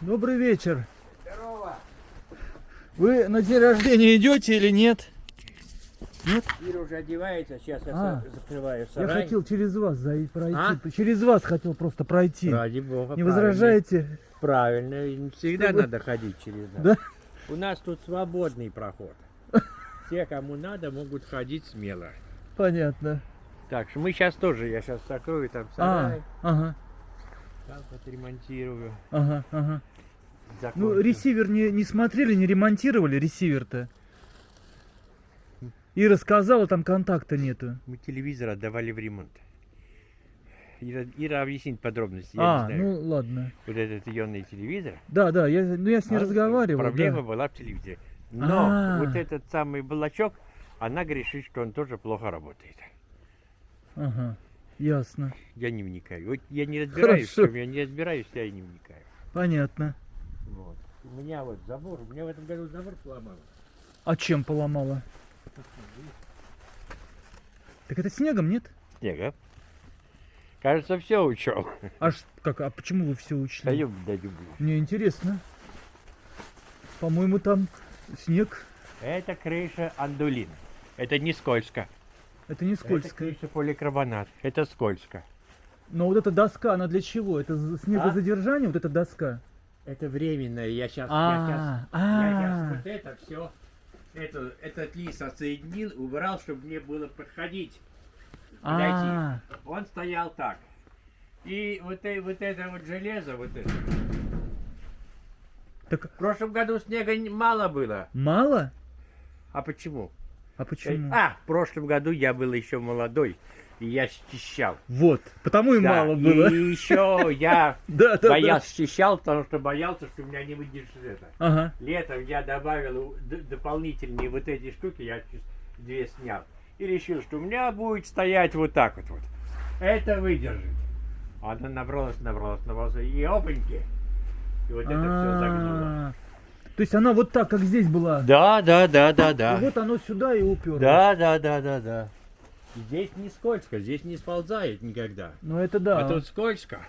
Добрый вечер. Здорово. Вы на день рождения идете или нет? Ира уже одевается, сейчас я А. са- закрываю Я сарай. хотел через вас зайти, пройти. А? Через вас хотел просто пройти. Ради бога. Не правильно. возражаете? Правильно, всегда Чтобы- надо ходить через нас. Да? У нас тут свободный проход. Все, кому надо, могут ходить смело. Понятно. Так что мы сейчас тоже, я сейчас закрою там А, сарай, ага, там отремонтирую. ага, ага. Ну, закончу. ресивер не, не смотрели, не ремонтировали ресивер-то? Ира сказала, там контакта нету. Мы телевизор отдавали в ремонт. Ира, Ира объяснит подробности, я а, не знаю. ну ладно. Вот этот ионный телевизор. Да, да, я, ну, я с ней а, разговаривал. Проблема да. была в телевизоре. Но А. вот этот самый блочок, она грешит, что он тоже плохо работает. Ага, ясно. Я не вникаю. Вот я не разбираюсь, в чем я не разбираюсь, я и не вникаю. Понятно. Вот. У меня вот забор, у меня в этом году забор поломал. А чем поломала? Так это снегом, нет? Снега. Кажется, все учел. А ш- как, а почему вы все учли? Даю, даю. Мне интересно. По-моему, там снег. Это крыша андулин. Это не скользко. Это не Это скользко. крыша поликарбонат. Это скользко. Но вот эта доска, она для чего? Это за- снегозадержание, вот эта доска? Это временное. Я сейчас, А, я а. сейчас вот это все, это, этот лист отсоединил, убрал, чтобы мне было подходить. А, Он стоял так. И вот, э- вот это вот железо, вот это. так В прошлом году снега не- мало было. мало? А почему? А почему? А, в прошлом году я был еще молодой, и я счищал. Вот, потому и Да, мало было. И еще я Да, да, боялся счищал, потому что боялся, что у меня не выдержит это. да. Ага. Летом я добавил дополнительные вот эти штуки, я две снял. И решил, что у меня будет стоять вот так вот. вот. Это выдержит. Она набралась, набралась, набралась. И опаньки. И вот это все загнуло. А, То есть она вот так, как здесь была. Да, да, да, да, И да. вот оно сюда и уперлось. Да, да, да, да, да. Здесь не скользко, здесь не сползает никогда. Ну это да. А тут скользко.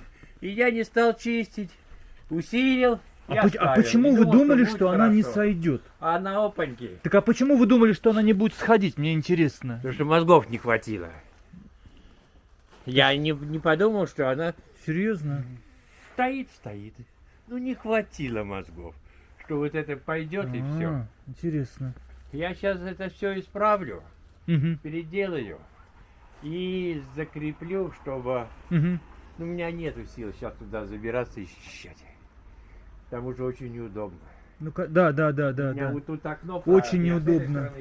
И я не стал чистить. Усилил. А, и поч- а почему И вы думал, думали, будет что она не сойдет? А на опаньки. Так а почему вы думали, что она не будет сходить? Мне интересно. Потому что мозгов не хватило. Я не, не подумал, что она Серьезно? стоит, стоит. Ну не хватило мозгов, что вот это пойдет и все. А, Интересно. Я сейчас это все исправлю, Мгм, переделаю и закреплю, чтобы... мгм. Ну, у меня нету сил сейчас туда забираться и счищать. К тому же очень неудобно. Ну-ка, да, да, да, да, у меня да. вот тут окно, Очень я неудобно.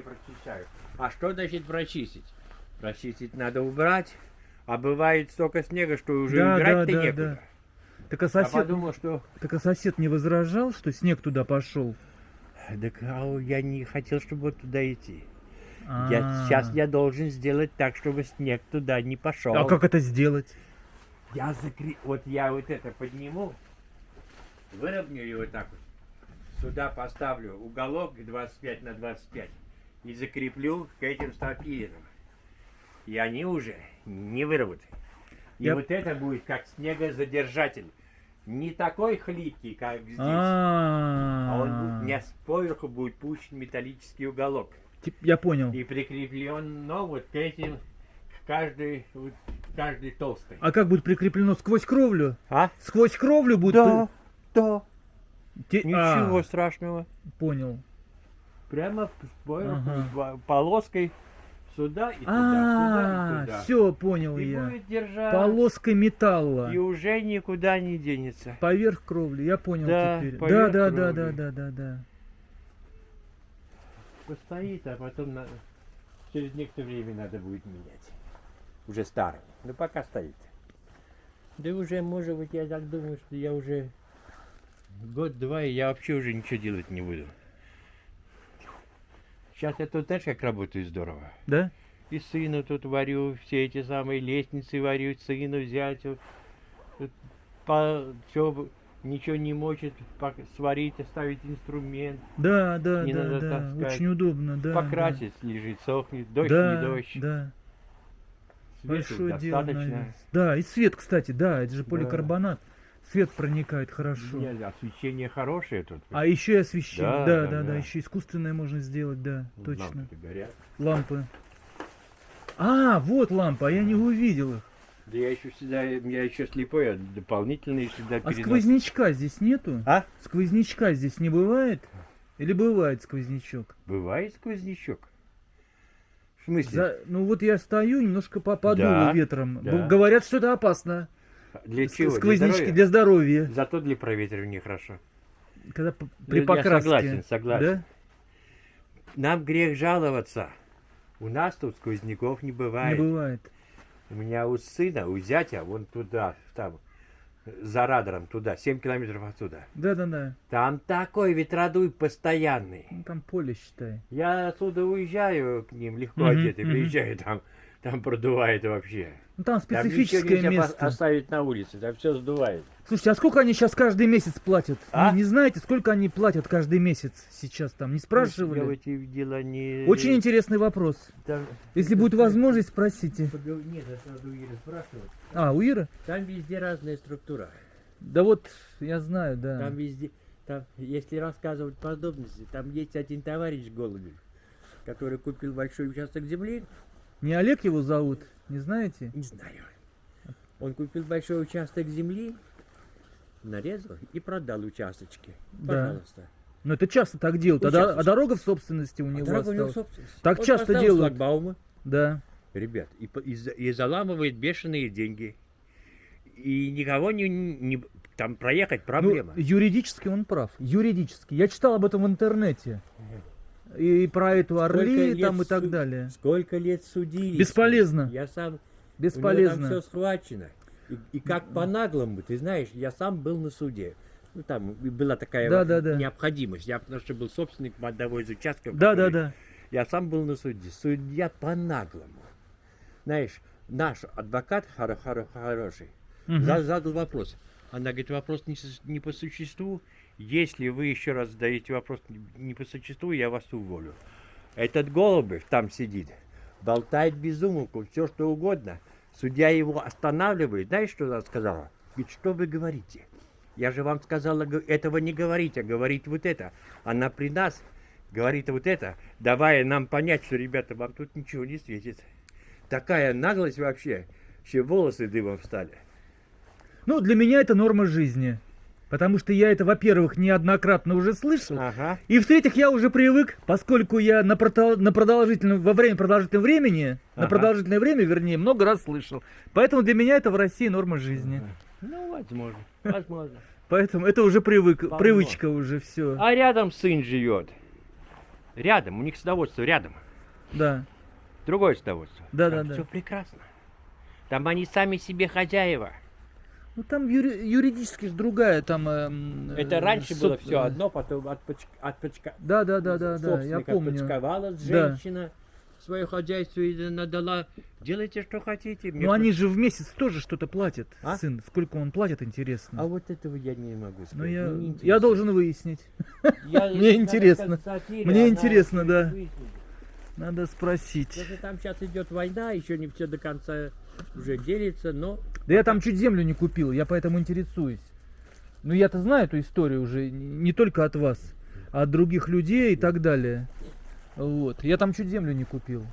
А что значит прочистить? Прочистить надо убрать, а бывает столько снега, что уже Да, убирать-то да, да, некуда. да. Так а Я сосед, подумал, что так а сосед не возражал, что снег туда пошел? так, а я не хотел, чтобы туда идти. А. Я, сейчас я должен сделать так, чтобы снег туда не пошел. А как это сделать? Я закри... Вот я вот это подниму, выровняю его вот так вот. Сюда поставлю уголок 25 на 25 и закреплю к этим стропилинам. И они уже не вырвут. И Я- вот это будет как снегозадержатель. Не такой хлипкий, как здесь. А он будет, у А, меня сверху будет пущен металлический уголок. Я понял. И прикреплен, ну, вот к этим, к каждой, вот, к каждой толстой. А как будет прикреплено сквозь кровлю? А? Сквозь кровлю будет? Да, да. Те- Ничего а, страшного. понял. Прямо сверху, Ага. по- полоской сюда и туда, А, сюда и туда. все, понял И я. будет держать. Полоской металла. И уже никуда не денется. Поверх кровли, я понял Да, теперь. Да, да, да, да, да, да, да. Постоит, а потом через некоторое время надо будет менять. Уже старый. Но пока стоит. Да уже, может быть, я так думаю, что я уже год-два, и я вообще уже ничего делать не буду. Сейчас я тут, знаешь, как работаю здорово. Да? И сыну тут варю, все эти самые лестницы варю, сыну взять, вот, по, все, ничего не мочит, сварить, оставить инструмент, Да, да, Не да, надо да. таскать. Очень удобно, да. покрасить, лежит, сохнет, да. дождь, да, не дождь, Да, свету большое дело, достаточно. наверное. Да, и свет, кстати, да, это же Да. Свет проникает хорошо. Нет, освещение хорошее тут. А еще и освещение. Да, Да, да, да, да, еще искусственное можно сделать, да, точно. лампы-то горят. Лампы. А, вот лампа, а я не увидел их. Да я еще всегда, я еще слепой, я дополнительные всегда А перенос- сквознячка здесь нету? А? Сквознячка здесь не бывает? Или бывает сквознячок? Бывает сквознячок? В смысле? За- Ну вот я стою, немножко по- подуло Да, ветром. да. Говорят, что это опасно. Для чего? Для Сквознячки здоровья? для здоровья. Зато для проветривания хорошо. Когда при я покраске. согласен, согласен. Да? Нам грех жаловаться. У нас тут сквозняков не Не бывает. бывает. У меня у сына, у зятя, вон туда, там, за радаром, туда, 7 километров отсюда. Да, да, да. Там такой ветродуй постоянный. Ну, там поле, считай. Я отсюда уезжаю к ним легко Мгм, одетый, приезжаю, там, там продувает вообще. Ну там Там специфическое пос- место. оставить на улице, там все сдувает. Слушайте, а сколько они сейчас каждый месяц платят? А? Не, не знаете, сколько они платят каждый месяц сейчас там? Не Я в спрашивали? эти дела не... Очень интересный вопрос. Там- Если будет возможность, спросите. Нет, это надо у Иры спрашивать. А, у Иры? Там везде разная структура. Да вот, я знаю, да. Там везде, там, если рассказывать подробности, там есть один товарищ Голубев, который купил большой участок земли, Не Олег его зовут, не знаете? не знаю. Он купил большой участок земли, нарезал и продал участочки. Да. Пожалуйста. Но это часто так делают. А, а дорога в собственности у А него дорога у него собственность. Так Он часто делают. шлагбаумы, Да. ребят, и, и и заламывает бешеные деньги. И никого не, не- там проехать проблема. Ну, юридически он прав. Юридически. Я читал об этом в интернете. И про эту Орли лет там и так далее. Сколько лет судили? Бесполезно. Я сам У Бесполезно. него там все схвачено. И, и как по-наглому, ты знаешь, я сам был на суде. Ну, там и была такая Да, вот да, да. необходимость. Я потому что был собственником одного из участков. Да, да, да. Я сам был на суде. Судья по-наглому. Знаешь, наш адвокат хоро- хоро- хороший за- задал вопрос. Она говорит, вопрос не, не по существу. Если вы еще раз задаете вопрос не- по существу, я вас уволю. Этот Голубев там сидит, болтает без умолку, все что угодно. Судья его останавливает. Знаешь, что она сказала? Говорит, что вы говорите? Я же вам сказала этого не говорить, а говорить вот это. Она при нас говорит вот это, давая нам понять, что, ребята, вам тут ничего не светит. Такая наглость вообще, все волосы дыбом встали. Ну, для меня это норма жизни. Потому что я это, во-первых, неоднократно уже слышал. Ага. И в-третьих, я уже привык, поскольку я на, протол- на продолжительном, во время продолжительного времени, на Ага. продолжительное время, вернее, много раз слышал. Поэтому для меня это в России норма жизни. Ну, возможно, возможно. Поэтому это уже привык, Полно. привычка уже все. А рядом сын живет. Рядом, у них садоводство рядом. Да. Другое садоводство. Да, да, да. Все прекрасно. Там они сами себе хозяева. Ну там юри- юридически ж другая, там. Это э, раньше было соб- все одно, потом от, поч- от почка- Да, да, да, да, да, я помню. почковалась Да. женщина, свое хозяйство и надала. Делайте, что хотите. Мне Ну они же в месяц тоже что-то платят, А? сын. Сколько он платит, интересно. А вот этого я не могу сказать. Ну я, я должен выяснить. Я- мне интересно. Мне интересно, да. выяснит. Надо спросить. Потому что там сейчас идет война, еще не все до конца уже делится, но Да я там чуть землю не купил, я поэтому интересуюсь. Ну я-то знаю эту историю уже, не только от вас, а от других людей и так далее. Вот. Я там чуть землю не купил.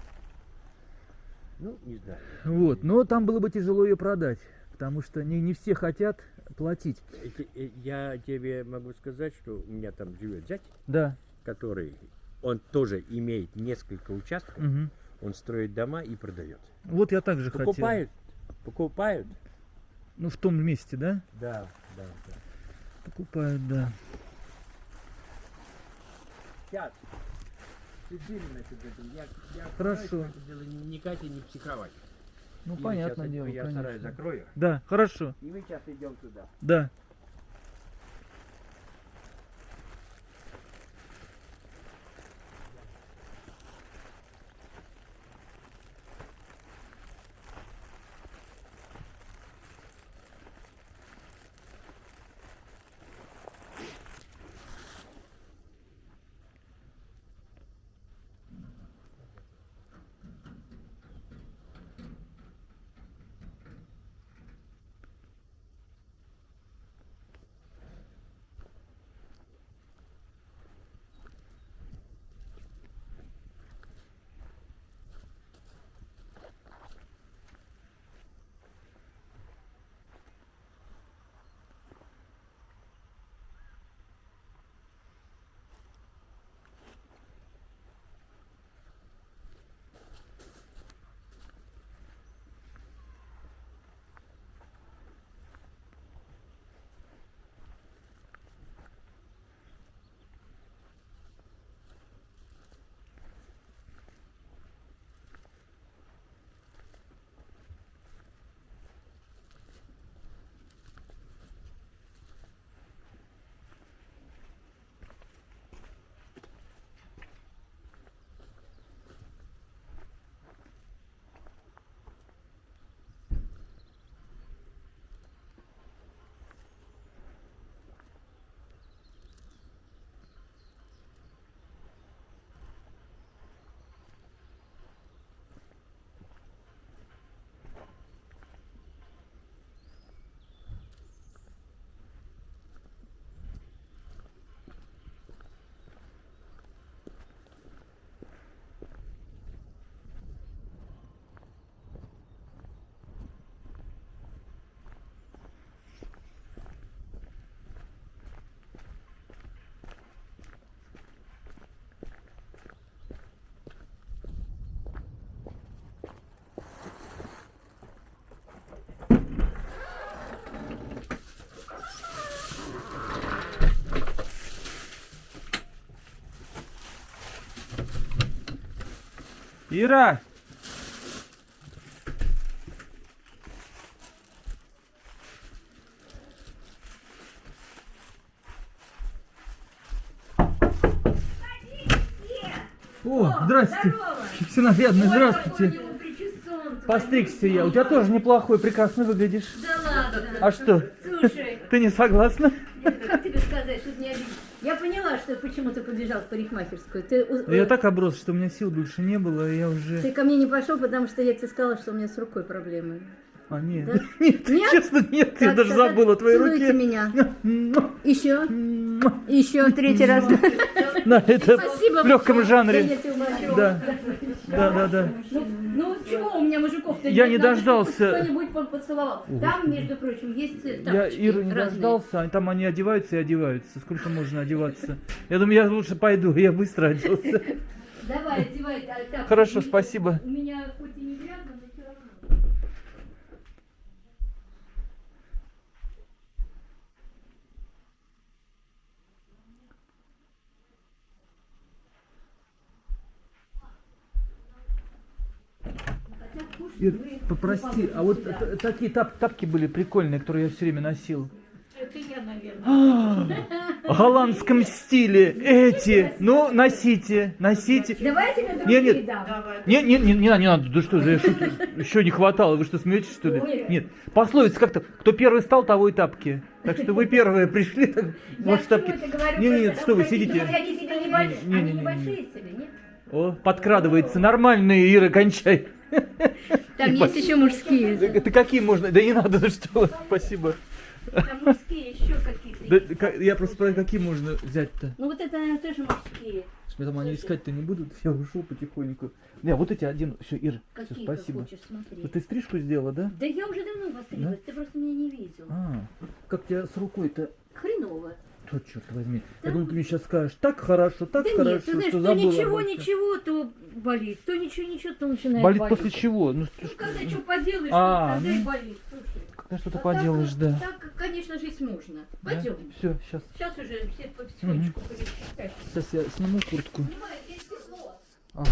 ну не знаю. Вот. Но там было бы тяжело ее продать. Потому что не, не все хотят платить. Эти- э, Я тебе могу сказать, что у меня там живет зять, Да. который он тоже имеет несколько участков, мгм. он строит дома и продает. Вот я также хотел. Покупают, покупают. Ну в том месте, да? Да, да, да. Покупают, да. Сейчас. Насчет этого. Я, я Хорошо. это дело не и не психовать. Ну И понятное дело, Я стараюсь конечно. закрою. Да, хорошо. И мы сейчас идем туда. Да. Ира! О, здрасте. Ой, здравствуйте. Постригся я. У тебя тоже неплохой, прекрасно выглядишь. Да ладно. А что? Слушай, Ты не согласна? как тебе сказать, чтобы не обидеть? Я поняла, что почему ты побежал в парикмахерскую. Ты, Я так оброс, что у меня сил больше не было, и я уже... ты ко мне не пошел, потому что я тебе сказала, что у меня с рукой проблемы. А, нет. Да? Нет, Нет? честно, нет, я Так, даже тогда забыл о твоей целуйте руке. меня. Еще, еще, третий раз. На это Спасибо. в легком Да я жанре. Да, да, да, да. Ну, ну чего у меня мужиков-то Я не дождался. Кто-нибудь по- поцеловал. Там, между прочим, есть э, Я Иру не разные. дождался, а там они одеваются и одеваются. Сколько можно одеваться? Я думаю, я лучше пойду, я быстро оделся. Давай, одевай. а. Хорошо, спасибо. У меня хоть и не грязно, но все равно. Хотя кушать Ир, попрости, не а вот такие тап- тапки были прикольные, которые я все время носил. Это я, наверное. А, В голландском стиле эти. Ну, носите, носите. Давайте Не, другие нет. дам. Не, не, не, не надо, не надо, да что же, я шучу. еще не хватало, вы что, смеетесь, что ли? Ой. Нет, пословица как-то, кто первый стал, того и тапки. Так что вы первые пришли, так, Я может, тапки. говорю? Не, Просто нет, что вы сидите. Они тебе небольшие, Не, не, они не, не, небольшие тебе, нет? О, подкрадывается, нормальные, Ира, кончай. Там есть еще мужские. Да, Это какие можно? Да не надо, ну что, спасибо. Там мужские еще какие-то. Да, я просто спрашиваю, какие можно взять-то? Ну вот это, наверное, тоже мужские. Что там они искать-то не будут? Я ушел потихоньку. Не, вот эти одену. Все, Ира, все, спасибо. хочешь. Вот ты стрижку сделала, да? Да я уже давно постриглась, ты просто меня не видел. А, как тебя с рукой-то? Хреново. То, черт возьми. Да. Я думаю, ты мне сейчас скажешь, так хорошо, так да хорошо, нет, ты знаешь, что то забыла. ничего, всем». ничего, то болит, то ничего, ничего, то начинает Болит болеть. после чего? Ну, Ну, когда что поделаешь, А, тогда и ну. болит. Слушай. когда что-то а поделаешь, так, да. Так, конечно, жить можно. Пойдем. Все, сейчас. Сейчас уже все потихонечку пересчитать. Сейчас я сниму куртку. Понимаешь, есть тепло. Ага.